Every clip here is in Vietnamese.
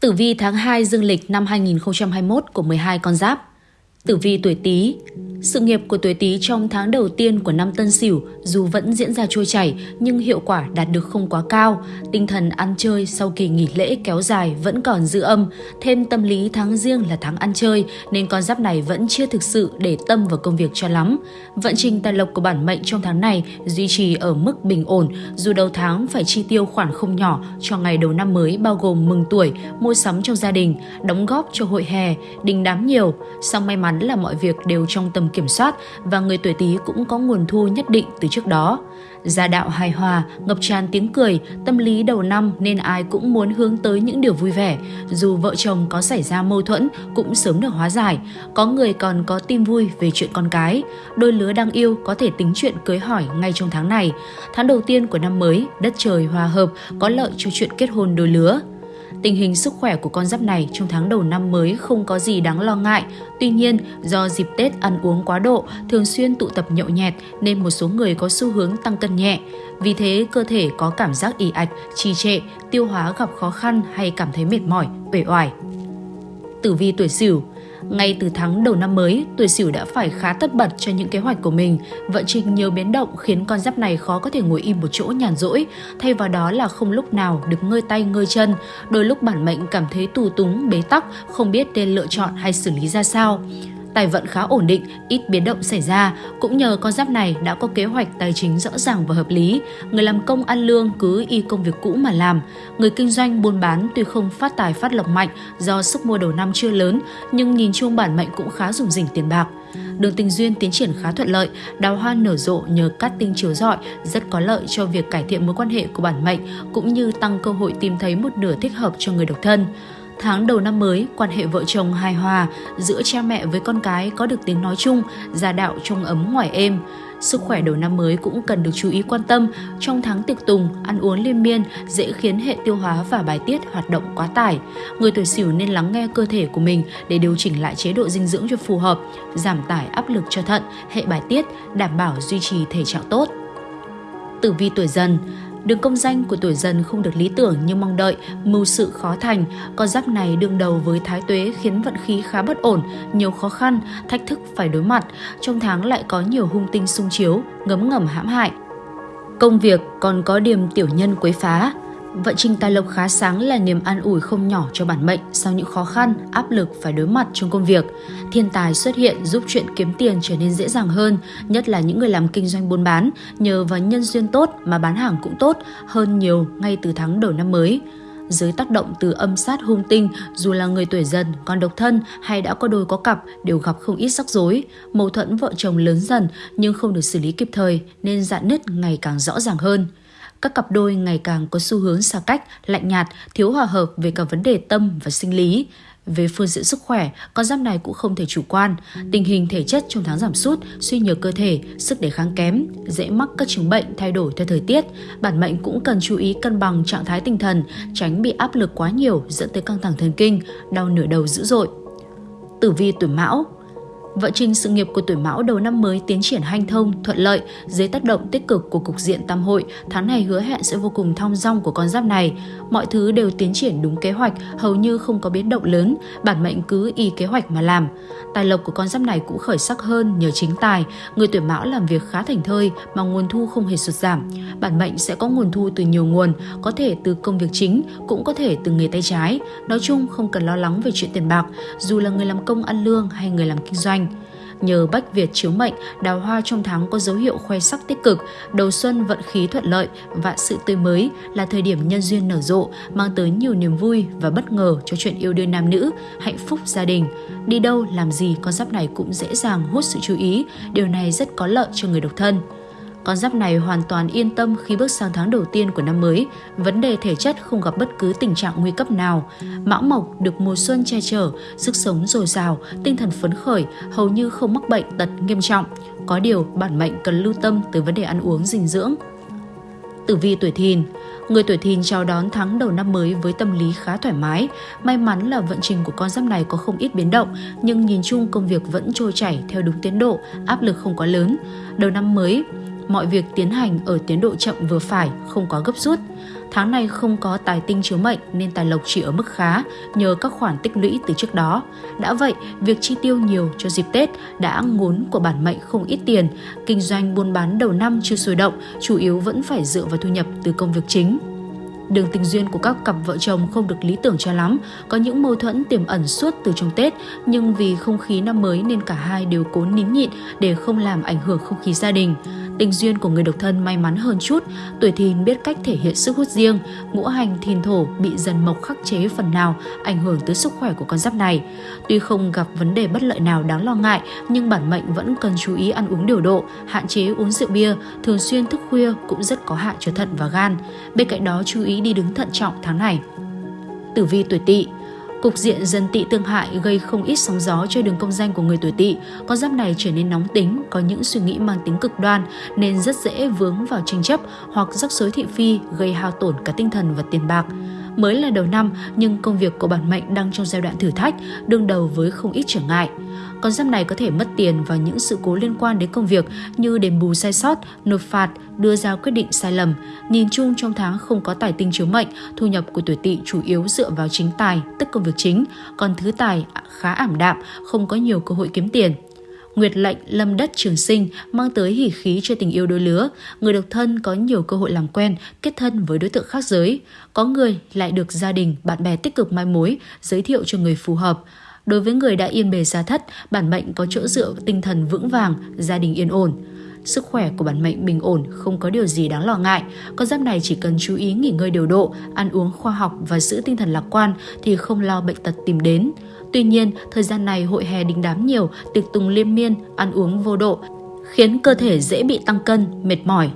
Tử vi tháng 2 dương lịch năm 2021 của 12 con giáp. Tử vi tuổi Tý, sự nghiệp của tuổi Tý trong tháng đầu tiên của năm Tân Sửu dù vẫn diễn ra trôi chảy nhưng hiệu quả đạt được không quá cao. Tinh thần ăn chơi sau kỳ nghỉ lễ kéo dài vẫn còn dư âm, thêm tâm lý tháng riêng là tháng ăn chơi nên con giáp này vẫn chưa thực sự để tâm vào công việc cho lắm. Vận trình tài lộc của bản mệnh trong tháng này duy trì ở mức bình ổn, dù đầu tháng phải chi tiêu khoản không nhỏ cho ngày đầu năm mới bao gồm mừng tuổi, mua sắm trong gia đình, đóng góp cho hội hè, đình đám nhiều. Song may mắn là mọi việc đều trong tầm kiểm soát và người tuổi Tý cũng có nguồn thu nhất định từ trước đó. Gia đạo hài hòa, ngập tràn tiếng cười, tâm lý đầu năm nên ai cũng muốn hướng tới những điều vui vẻ. Dù vợ chồng có xảy ra mâu thuẫn cũng sớm được hóa giải. Có người còn có tin vui về chuyện con cái. Đôi lứa đang yêu có thể tính chuyện cưới hỏi ngay trong tháng này. Tháng đầu tiên của năm mới, đất trời hòa hợp, có lợi cho chuyện kết hôn đôi lứa. Tình hình sức khỏe của con giáp này trong tháng đầu năm mới không có gì đáng lo ngại. Tuy nhiên, do dịp Tết ăn uống quá độ, thường xuyên tụ tập nhậu nhẹt nên một số người có xu hướng tăng cân nhẹ. Vì thế, cơ thể có cảm giác ì ạch, trì trệ, tiêu hóa gặp khó khăn hay cảm thấy mệt mỏi, uể oải. Tử vi tuổi Sửu ngay từ tháng đầu năm mới, tuổi Sửu đã phải khá tất bật cho những kế hoạch của mình. Vận trình nhiều biến động khiến con giáp này khó có thể ngồi im một chỗ nhàn rỗi, thay vào đó là không lúc nào được ngơi tay ngơi chân. Đôi lúc bản mệnh cảm thấy tù túng, bế tắc, không biết nên lựa chọn hay xử lý ra sao tài vận khá ổn định, ít biến động xảy ra. Cũng nhờ con giáp này đã có kế hoạch tài chính rõ ràng và hợp lý. Người làm công ăn lương cứ y công việc cũ mà làm. Người kinh doanh buôn bán tuy không phát tài phát lộc mạnh do sức mua đầu năm chưa lớn, nhưng nhìn chung bản mệnh cũng khá dùng rỉnh tiền bạc. Đường tình duyên tiến triển khá thuận lợi, đào hoa nở rộ nhờ cát tinh chiếu rọi rất có lợi cho việc cải thiện mối quan hệ của bản mệnh cũng như tăng cơ hội tìm thấy một nửa thích hợp cho người độc thân. Tháng đầu năm mới, quan hệ vợ chồng hài hòa, giữa cha mẹ với con cái có được tiếng nói chung, gia đạo trong ấm ngoài êm. Sức khỏe đầu năm mới cũng cần được chú ý quan tâm. Trong tháng tiệc tùng, ăn uống liên miên dễ khiến hệ tiêu hóa và bài tiết hoạt động quá tải. Người tuổi Sửu nên lắng nghe cơ thể của mình để điều chỉnh lại chế độ dinh dưỡng cho phù hợp, giảm tải áp lực cho thận, hệ bài tiết, đảm bảo duy trì thể trạng tốt. Tử vi tuổi dần Đường công danh của tuổi dần không được lý tưởng như mong đợi, mưu sự khó thành. Con giáp này đương đầu với thái tuế khiến vận khí khá bất ổn, nhiều khó khăn, thách thức phải đối mặt. Trong tháng lại có nhiều hung tinh xung chiếu, ngấm ngầm hãm hại. Công việc còn có điểm tiểu nhân quấy phá, Vận trình tài lộc khá sáng là niềm an ủi không nhỏ cho bản mệnh sau những khó khăn, áp lực phải đối mặt trong công việc. Thiên tài xuất hiện giúp chuyện kiếm tiền trở nên dễ dàng hơn, nhất là những người làm kinh doanh buôn bán, nhờ vào nhân duyên tốt mà bán hàng cũng tốt hơn nhiều ngay từ tháng đầu năm mới. Dưới tác động từ âm sát hung tinh, dù là người tuổi dần, còn độc thân hay đã có đôi có cặp đều gặp không ít rắc rối. Mâu thuẫn vợ chồng lớn dần nhưng không được xử lý kịp thời nên dạn nứt ngày càng rõ ràng hơn các cặp đôi ngày càng có xu hướng xa cách, lạnh nhạt, thiếu hòa hợp về cả vấn đề tâm và sinh lý. Về phương diện sức khỏe, con giáp này cũng không thể chủ quan. Tình hình thể chất trong tháng giảm sút, suy nhược cơ thể, sức đề kháng kém, dễ mắc các chứng bệnh thay đổi theo thời tiết. Bản mệnh cũng cần chú ý cân bằng trạng thái tinh thần, tránh bị áp lực quá nhiều dẫn tới căng thẳng thần kinh, đau nửa đầu dữ dội. Tử vi tuổi Mão Vận trình sự nghiệp của tuổi Mão đầu năm mới tiến triển hanh thông, thuận lợi dưới tác động tích cực của cục diện tam hội, tháng này hứa hẹn sẽ vô cùng thong dong của con giáp này. Mọi thứ đều tiến triển đúng kế hoạch, hầu như không có biến động lớn, bản mệnh cứ y kế hoạch mà làm. Tài lộc của con giáp này cũng khởi sắc hơn nhờ chính tài, người tuổi Mão làm việc khá thành thơi mà nguồn thu không hề sụt giảm. Bản mệnh sẽ có nguồn thu từ nhiều nguồn, có thể từ công việc chính, cũng có thể từ nghề tay trái. Nói chung không cần lo lắng về chuyện tiền bạc, dù là người làm công ăn lương hay người làm kinh doanh. Nhờ Bách Việt chiếu mệnh, đào hoa trong tháng có dấu hiệu khoe sắc tích cực, đầu xuân vận khí thuận lợi, và sự tươi mới là thời điểm nhân duyên nở rộ, mang tới nhiều niềm vui và bất ngờ cho chuyện yêu đương nam nữ, hạnh phúc gia đình. Đi đâu làm gì con giáp này cũng dễ dàng hút sự chú ý, điều này rất có lợi cho người độc thân. Con giáp này hoàn toàn yên tâm khi bước sang tháng đầu tiên của năm mới, vấn đề thể chất không gặp bất cứ tình trạng nguy cấp nào. Mão Mộc được mùa xuân che chở, sức sống dồi dào, tinh thần phấn khởi, hầu như không mắc bệnh tật nghiêm trọng. Có điều, bản mệnh cần lưu tâm tới vấn đề ăn uống dinh dưỡng. Tử vi tuổi thìn Người tuổi thìn chào đón tháng đầu năm mới với tâm lý khá thoải mái. May mắn là vận trình của con giáp này có không ít biến động, nhưng nhìn chung công việc vẫn trôi chảy theo đúng tiến độ, áp lực không quá lớn. Đầu năm mới, mọi việc tiến hành ở tiến độ chậm vừa phải, không có gấp rút. Tháng này không có tài tinh chiếu mệnh nên tài lộc chỉ ở mức khá nhờ các khoản tích lũy từ trước đó. Đã vậy, việc chi tiêu nhiều cho dịp Tết đã ngốn của bản mệnh không ít tiền. Kinh doanh buôn bán đầu năm chưa sôi động, chủ yếu vẫn phải dựa vào thu nhập từ công việc chính. Đường tình duyên của các cặp vợ chồng không được lý tưởng cho lắm, có những mâu thuẫn tiềm ẩn suốt từ trong Tết, nhưng vì không khí năm mới nên cả hai đều cố nín nhịn để không làm ảnh hưởng không khí gia đình. Tình duyên của người độc thân may mắn hơn chút, tuổi thìn biết cách thể hiện sức hút riêng, ngũ hành thìn thổ bị dần mộc khắc chế phần nào, ảnh hưởng tới sức khỏe của con giáp này. Tuy không gặp vấn đề bất lợi nào đáng lo ngại, nhưng bản mệnh vẫn cần chú ý ăn uống điều độ, hạn chế uống rượu bia, thường xuyên thức khuya cũng rất có hại cho thận và gan. Bên cạnh đó chú ý đi đứng thận trọng tháng này. Tử vi tuổi tỵ Cục diện dân tị tương hại gây không ít sóng gió cho đường công danh của người tuổi tỵ. Con giáp này trở nên nóng tính, có những suy nghĩ mang tính cực đoan nên rất dễ vướng vào tranh chấp hoặc rắc rối thị phi gây hao tổn cả tinh thần và tiền bạc. Mới là đầu năm nhưng công việc của bản mệnh đang trong giai đoạn thử thách, đương đầu với không ít trở ngại. Con giáp này có thể mất tiền vào những sự cố liên quan đến công việc như đền bù sai sót, nộp phạt, đưa ra quyết định sai lầm. Nhìn chung trong tháng không có tài tinh chiếu mệnh, thu nhập của tuổi tỵ chủ yếu dựa vào chính tài, tức công việc chính, còn thứ tài khá ảm đạm, không có nhiều cơ hội kiếm tiền. Nguyệt lệnh lâm đất trường sinh mang tới hỉ khí cho tình yêu đôi lứa. Người độc thân có nhiều cơ hội làm quen, kết thân với đối tượng khác giới. Có người lại được gia đình, bạn bè tích cực mai mối, giới thiệu cho người phù hợp. Đối với người đã yên bề gia thất, bản mệnh có chỗ dựa tinh thần vững vàng, gia đình yên ổn. Sức khỏe của bản mệnh bình ổn, không có điều gì đáng lo ngại. Con giáp này chỉ cần chú ý nghỉ ngơi điều độ, ăn uống khoa học và giữ tinh thần lạc quan thì không lo bệnh tật tìm đến. Tuy nhiên, thời gian này hội hè đình đám nhiều, tiệc tùng liên miên, ăn uống vô độ, khiến cơ thể dễ bị tăng cân, mệt mỏi.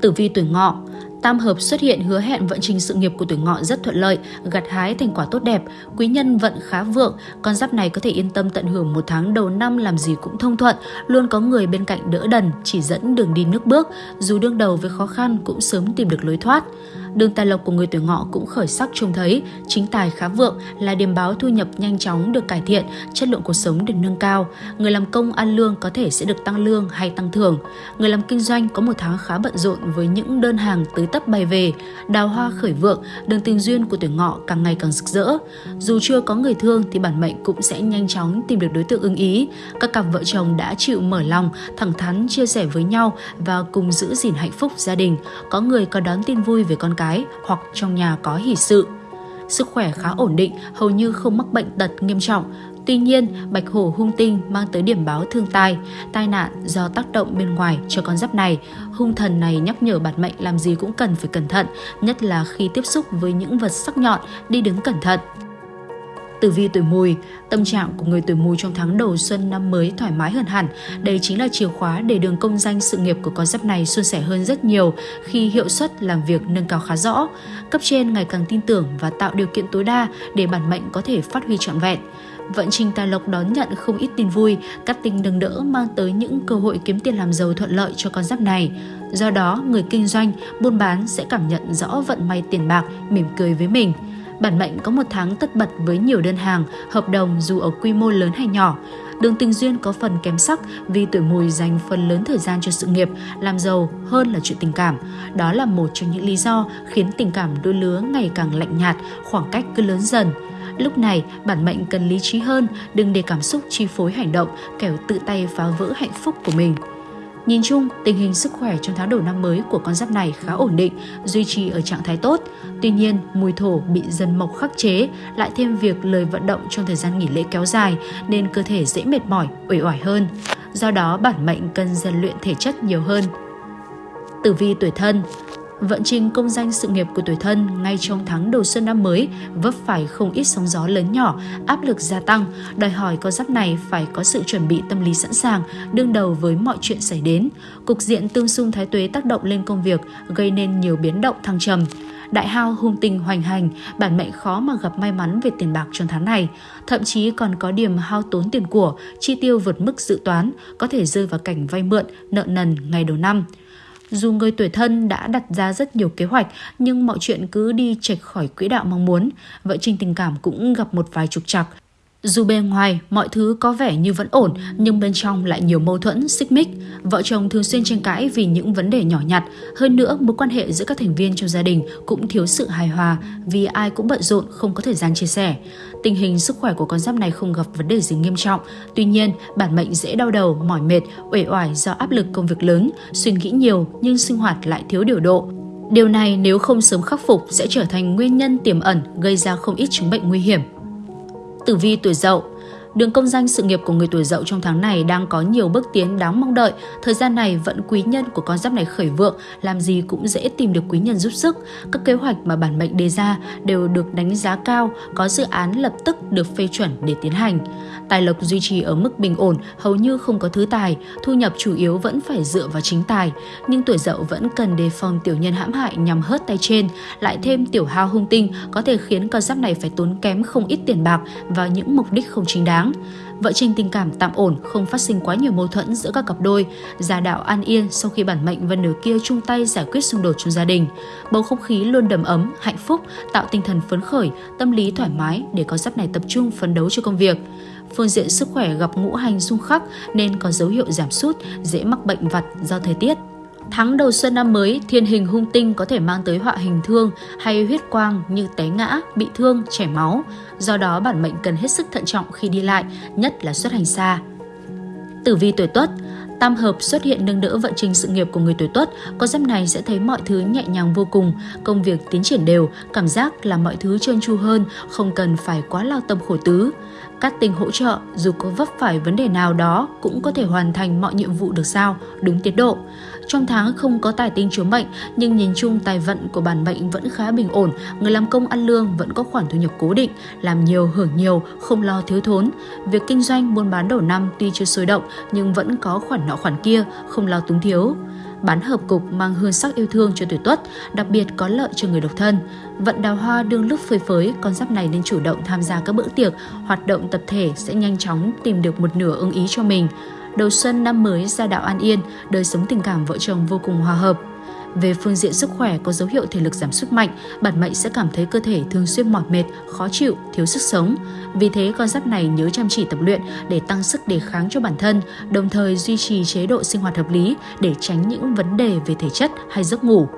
Tử vi tuổi ngọ Tam hợp xuất hiện hứa hẹn vận trình sự nghiệp của tuổi ngọ rất thuận lợi, gặt hái thành quả tốt đẹp, quý nhân vận khá vượng, con giáp này có thể yên tâm tận hưởng một tháng đầu năm làm gì cũng thông thuận, luôn có người bên cạnh đỡ đần, chỉ dẫn đường đi nước bước, dù đương đầu với khó khăn cũng sớm tìm được lối thoát. Đường tài lộc của người tuổi ngọ cũng khởi sắc trông thấy, chính tài khá vượng là điểm báo thu nhập nhanh chóng được cải thiện, chất lượng cuộc sống được nâng cao. Người làm công ăn lương có thể sẽ được tăng lương hay tăng thưởng. Người làm kinh doanh có một tháng khá bận rộn với những đơn hàng tới tấp bay về. Đào hoa khởi vượng, đường tình duyên của tuổi ngọ càng ngày càng rực rỡ. Dù chưa có người thương thì bản mệnh cũng sẽ nhanh chóng tìm được đối tượng ưng ý. Các cặp vợ chồng đã chịu mở lòng, thẳng thắn chia sẻ với nhau và cùng giữ gìn hạnh phúc gia đình. Có người có đón tin vui về con cái cái hoặc trong nhà có hỷ sự. Sức khỏe khá ổn định, hầu như không mắc bệnh tật nghiêm trọng. Tuy nhiên, bạch hổ hung tinh mang tới điểm báo thương tai, tai nạn do tác động bên ngoài cho con giáp này. Hung thần này nhắc nhở bản mệnh làm gì cũng cần phải cẩn thận, nhất là khi tiếp xúc với những vật sắc nhọn, đi đứng cẩn thận. Tử vi tuổi mùi, tâm trạng của người tuổi mùi trong tháng đầu xuân năm mới thoải mái hơn hẳn. Đây chính là chìa khóa để đường công danh sự nghiệp của con giáp này suôn sẻ hơn rất nhiều khi hiệu suất làm việc nâng cao khá rõ. Cấp trên ngày càng tin tưởng và tạo điều kiện tối đa để bản mệnh có thể phát huy trọn vẹn. Vận trình tài lộc đón nhận không ít tin vui, các tình nâng đỡ mang tới những cơ hội kiếm tiền làm giàu thuận lợi cho con giáp này. Do đó, người kinh doanh, buôn bán sẽ cảm nhận rõ vận may tiền bạc, mỉm cười với mình. Bản mệnh có một tháng tất bật với nhiều đơn hàng, hợp đồng dù ở quy mô lớn hay nhỏ. Đường tình duyên có phần kém sắc vì tuổi mùi dành phần lớn thời gian cho sự nghiệp, làm giàu hơn là chuyện tình cảm. Đó là một trong những lý do khiến tình cảm đôi lứa ngày càng lạnh nhạt, khoảng cách cứ lớn dần. Lúc này, bản mệnh cần lý trí hơn, đừng để cảm xúc chi phối hành động, kẻo tự tay phá vỡ hạnh phúc của mình. Nhìn chung, tình hình sức khỏe trong tháng đầu năm mới của con giáp này khá ổn định, duy trì ở trạng thái tốt. Tuy nhiên, mùi thổ bị dần mộc khắc chế, lại thêm việc lời vận động trong thời gian nghỉ lễ kéo dài nên cơ thể dễ mệt mỏi, uể oải hơn. Do đó, bản mệnh cần rèn luyện thể chất nhiều hơn. Tử vi tuổi thân Vận trình công danh sự nghiệp của tuổi thân ngay trong tháng đầu xuân năm mới vấp phải không ít sóng gió lớn nhỏ, áp lực gia tăng, đòi hỏi con giáp này phải có sự chuẩn bị tâm lý sẵn sàng, đương đầu với mọi chuyện xảy đến. Cục diện tương xung thái tuế tác động lên công việc, gây nên nhiều biến động thăng trầm đại hao hung tình hoành hành, bản mệnh khó mà gặp may mắn về tiền bạc trong tháng này. Thậm chí còn có điểm hao tốn tiền của, chi tiêu vượt mức dự toán, có thể rơi vào cảnh vay mượn, nợ nần ngày đầu năm. Dù người tuổi thân đã đặt ra rất nhiều kế hoạch, nhưng mọi chuyện cứ đi chệch khỏi quỹ đạo mong muốn. Vợ Trinh tình cảm cũng gặp một vài trục trặc. Dù bề ngoài mọi thứ có vẻ như vẫn ổn nhưng bên trong lại nhiều mâu thuẫn, xích mích. Vợ chồng thường xuyên tranh cãi vì những vấn đề nhỏ nhặt. Hơn nữa, mối quan hệ giữa các thành viên trong gia đình cũng thiếu sự hài hòa vì ai cũng bận rộn không có thời gian chia sẻ. Tình hình sức khỏe của con giáp này không gặp vấn đề gì nghiêm trọng. Tuy nhiên, bản mệnh dễ đau đầu, mỏi mệt, uể oải do áp lực công việc lớn, suy nghĩ nhiều nhưng sinh hoạt lại thiếu điều độ. Điều này nếu không sớm khắc phục sẽ trở thành nguyên nhân tiềm ẩn gây ra không ít chứng bệnh nguy hiểm. Tử vi tuổi dậu. Đường công danh sự nghiệp của người tuổi dậu trong tháng này đang có nhiều bước tiến đáng mong đợi. Thời gian này vận quý nhân của con giáp này khởi vượng, làm gì cũng dễ tìm được quý nhân giúp sức. Các kế hoạch mà bản mệnh đề ra đều được đánh giá cao, có dự án lập tức được phê chuẩn để tiến hành. Tài lộc duy trì ở mức bình ổn, hầu như không có thứ tài, thu nhập chủ yếu vẫn phải dựa vào chính tài. Nhưng tuổi dậu vẫn cần đề phòng tiểu nhân hãm hại nhằm hớt tay trên, lại thêm tiểu hao hung tinh có thể khiến con giáp này phải tốn kém không ít tiền bạc vào những mục đích không chính đáng. Vợ trình tình cảm tạm ổn, không phát sinh quá nhiều mâu thuẫn giữa các cặp đôi, gia đạo an yên sau khi bản mệnh và nửa kia chung tay giải quyết xung đột trong gia đình. Bầu không khí luôn đầm ấm, hạnh phúc, tạo tinh thần phấn khởi, tâm lý thoải mái để con giáp này tập trung phấn đấu cho công việc phương diện sức khỏe gặp ngũ hành xung khắc nên có dấu hiệu giảm sút, dễ mắc bệnh vặt do thời tiết. Tháng đầu xuân năm mới, thiên hình hung tinh có thể mang tới họa hình thương hay huyết quang như té ngã, bị thương, chảy máu. Do đó bản mệnh cần hết sức thận trọng khi đi lại, nhất là xuất hành xa. Tử vi tuổi Tuất Tam hợp xuất hiện nâng đỡ vận trình sự nghiệp của người tuổi Tuất, con giáp này sẽ thấy mọi thứ nhẹ nhàng vô cùng, công việc tiến triển đều, cảm giác là mọi thứ trơn tru hơn, không cần phải quá lao tâm khổ tứ. Các tình hỗ trợ, dù có vấp phải vấn đề nào đó, cũng có thể hoàn thành mọi nhiệm vụ được sao, đúng tiến độ. Trong tháng không có tài tinh chiếu mệnh, nhưng nhìn chung tài vận của bản mệnh vẫn khá bình ổn. Người làm công ăn lương vẫn có khoản thu nhập cố định, làm nhiều hưởng nhiều, không lo thiếu thốn. Việc kinh doanh buôn bán đầu năm tuy chưa sôi động nhưng vẫn có khoản nọ khoản kia, không lo túng thiếu bán hợp cục mang hương sắc yêu thương cho tuổi tuất, đặc biệt có lợi cho người độc thân. Vận đào hoa đương lúc phơi phới, con giáp này nên chủ động tham gia các bữa tiệc, hoạt động tập thể sẽ nhanh chóng tìm được một nửa ưng ý cho mình. Đầu xuân năm mới gia đạo an yên, đời sống tình cảm vợ chồng vô cùng hòa hợp. Về phương diện sức khỏe có dấu hiệu thể lực giảm sút mạnh, bản mệnh sẽ cảm thấy cơ thể thường xuyên mỏi mệt, khó chịu, thiếu sức sống. Vì thế con giáp này nhớ chăm chỉ tập luyện để tăng sức đề kháng cho bản thân, đồng thời duy trì chế độ sinh hoạt hợp lý để tránh những vấn đề về thể chất hay giấc ngủ.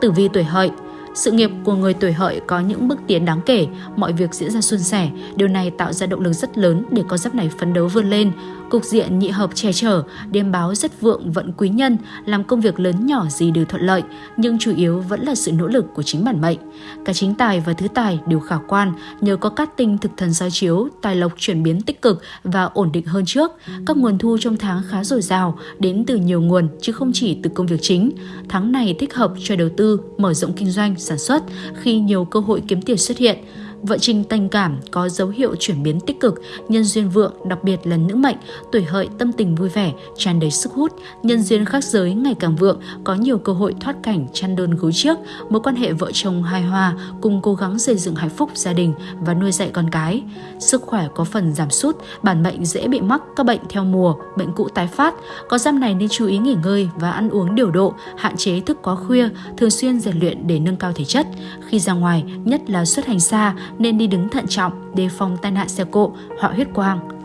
Tử vi tuổi hợi sự nghiệp của người tuổi hợi có những bước tiến đáng kể, mọi việc diễn ra suôn sẻ. Điều này tạo ra động lực rất lớn để con giáp này phấn đấu vươn lên. Cục diện nhị hợp che chở, đêm báo rất vượng vận quý nhân, làm công việc lớn nhỏ gì đều thuận lợi, nhưng chủ yếu vẫn là sự nỗ lực của chính bản mệnh. Cả chính tài và thứ tài đều khả quan, nhờ có cát tinh thực thần soi chiếu, tài lộc chuyển biến tích cực và ổn định hơn trước. Các nguồn thu trong tháng khá dồi dào, đến từ nhiều nguồn chứ không chỉ từ công việc chính. Tháng này thích hợp cho đầu tư, mở rộng kinh doanh, sản xuất khi nhiều cơ hội kiếm tiền xuất hiện. Vợ trình tình cảm có dấu hiệu chuyển biến tích cực, nhân duyên vượng, đặc biệt là nữ mệnh, tuổi hợi tâm tình vui vẻ, tràn đầy sức hút, nhân duyên khác giới ngày càng vượng, có nhiều cơ hội thoát cảnh chăn đơn gối trước, mối quan hệ vợ chồng hài hòa, cùng cố gắng xây dựng hạnh phúc gia đình và nuôi dạy con cái. Sức khỏe có phần giảm sút, bản mệnh dễ bị mắc các bệnh theo mùa, bệnh cũ tái phát. Có giam này nên chú ý nghỉ ngơi và ăn uống điều độ, hạn chế thức quá khuya, thường xuyên rèn luyện để nâng cao thể chất. Khi ra ngoài, nhất là xuất hành xa, nên đi đứng thận trọng, đề phòng tai nạn xe cộ, họa huyết quang.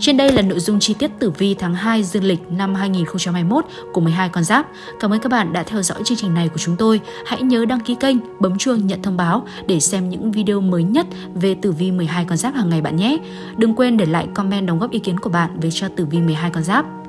Trên đây là nội dung chi tiết tử vi tháng 2 dương lịch năm 2021 của 12 con giáp. Cảm ơn các bạn đã theo dõi chương trình này của chúng tôi. Hãy nhớ đăng ký kênh, bấm chuông nhận thông báo để xem những video mới nhất về tử vi 12 con giáp hàng ngày bạn nhé. Đừng quên để lại comment đóng góp ý kiến của bạn về cho tử vi 12 con giáp.